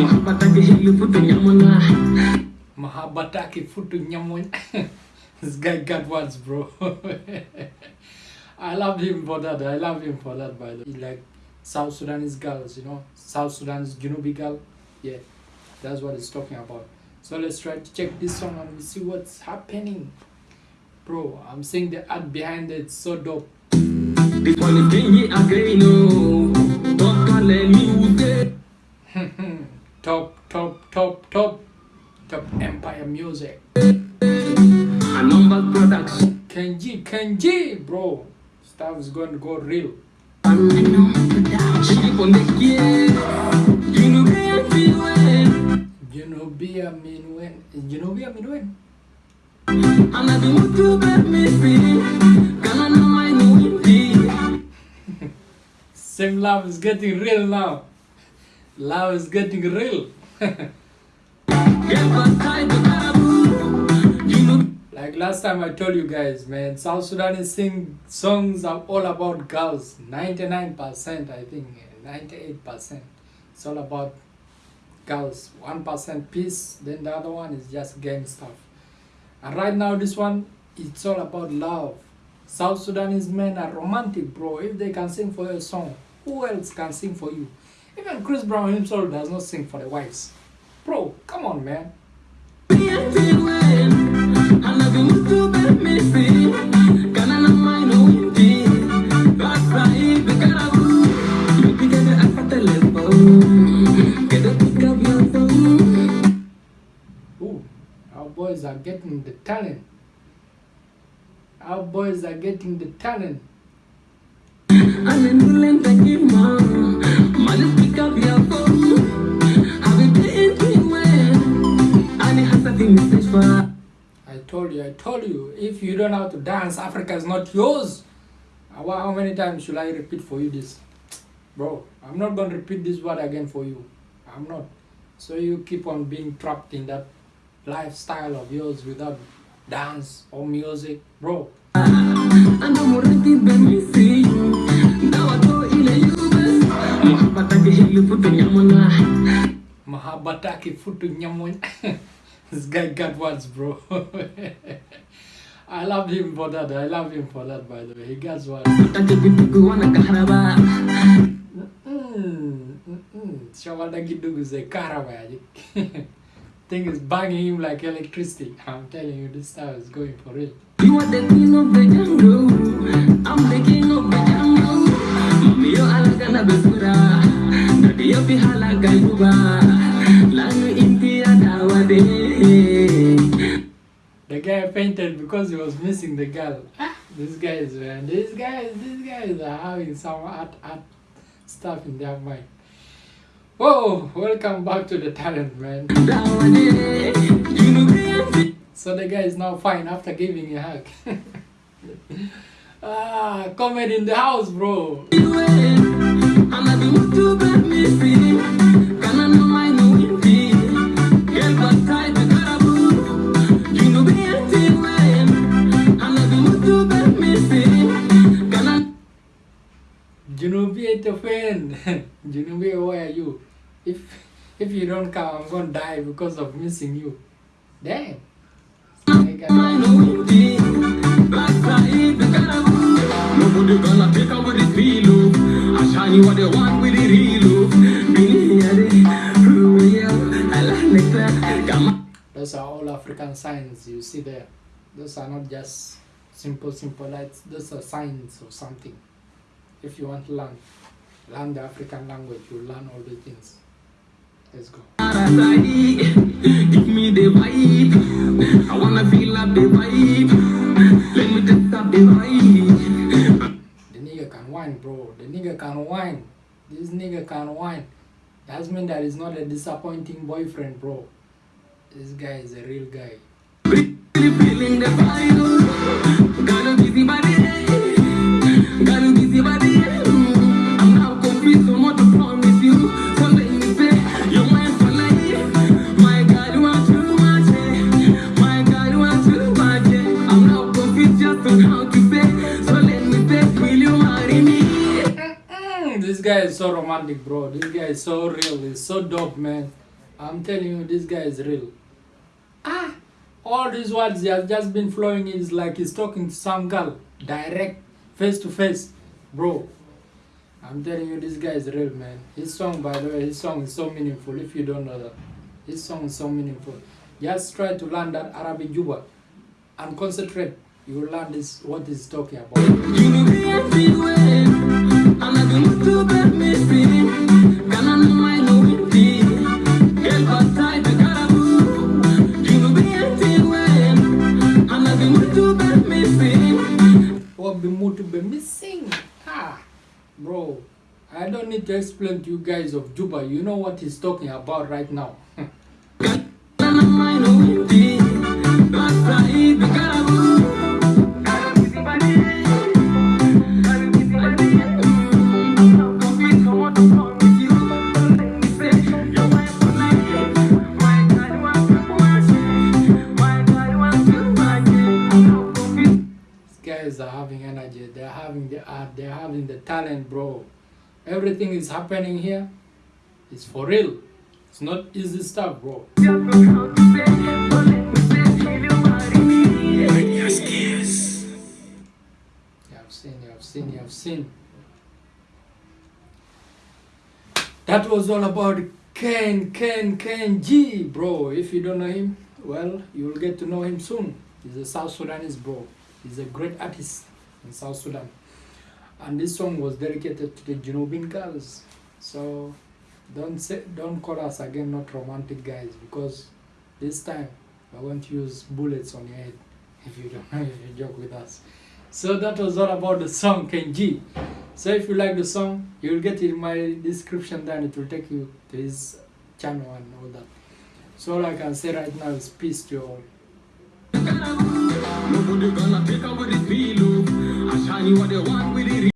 Mahabatake hili futu nyamona Mahabataki Futu Nyamoy. this guy got words, bro. I love him for that. I love him for that, by the way. Like South Sudanese girls, you know, South Sudanese Junubi girl. Yeah, that's what he's talking about. So let's try to check this song and we see what's happening. Bro, I'm seeing the art behind it. So dope. Kenji, Kenji, bro. Stuff is going to go real. She keep on the gear You know me feel when Junubia Minwen. Junubia Minwen? I'm not the one to bet me free Gonna know my new Same love is getting real now. Love is getting real. Like last time I told you guys, man, South Sudanese sing songs are all about girls. 99%, I think, 98%. It's all about girls. 1% peace, then the other one is just gang stuff. And right now, this one, it's all about love. South Sudanese men are romantic, bro. If they can sing for a song, who else can sing for you? Even Chris Brown himself does not sing for the wives. Bro, come on, man. Boys are getting the talent. Our boys are getting the talent. I'm in Berlin, thank you, mom. Mother, pick up your phone. I've been playing to when I need something message for. I told you, I told you, if you don't know how to dance, Africa is not yours. How many times should I repeat for you this? Bro, I'm not going to repeat this word again for you. I'm not. So you keep on being trapped in that lifestyle of yours without dance or music. Bro, I know more than me see. Now I go in a US. Mahabatake hili futu nyamona. Mahabataki Futu Nyamoy. this guy got words, bro. I love him for that. I love him for that, by the way. He got words. Take pipiku wana kaharaba. Mm, mm, mm. Shawada Gidugu is a Karawaji. Thing is banging him like electricity. I'm telling you, this stuff is going for real. You are the queen of the jungle. I'm the king of the jungle. Mami yo alagana besura. Daddy yo pihala gayuba. Lanu inti adawade. The guy fainted because he was missing the girl. Ah, these guys, man, these guys, these guys are having some art, art stuff in their mind. Whoa, welcome back to the talent, man. So the guy is now fine after giving a hug. ah, comedy in the house, bro. Junubi ain't a friend. Junubi, where are you? If if you don't come, I'm gonna die because of missing you. Damn. On. Uh, those are all African signs you see there. Those are not just simple, simple lights. Those are signs of something. If you want to learn, learn the African language, you learn all the things. Let's go. Give me the vibe. I wanna feel up the vibe. Let me just up the vibe. The nigga can whine, bro. The nigga can whine. This nigga can whine. That's means that he's not a disappointing boyfriend, bro. This guy is a real guy. Feeling the vibe. Got a busy body. Got a guy is so romantic, bro. This guy is so real. He's so dope, man. I'm telling you, this guy is real. Ah, all these words he has just been flowing is like he's talking to some girl, direct, face to face, bro. I'm telling you, this guy is real, man. His song, by the way, his song is so meaningful. If you don't know that, his song is so meaningful. Just try to learn that Arabic Juba and concentrate. You will learn this what he's talking about. And I do to make me feel. What to be missing? Ah, bro. I don't need to explain to you guys of Juba. You know what he's talking about right now. the art. They're having the talent, bro. Everything is happening here. It's for real. It's not easy stuff, bro. You have seen, you have seen, you have seen. That was all about Ken, Ken, Ken G, bro. If you don't know him, well, you will get to know him soon. He's a South Sudanese, bro. He's a great artist in South Sudan. And this song was dedicated to the Junubin girls. So don't say, don't call us again not romantic guys because this time I won't use bullets on your head if you don't if you joke with us. So that was all about the song Kenji. So if you like the song, you will get it in my description then it will take you to his channel and all that. So all I can say right now is peace to you all. Nobody gonna take away this oh. I shine you what they want.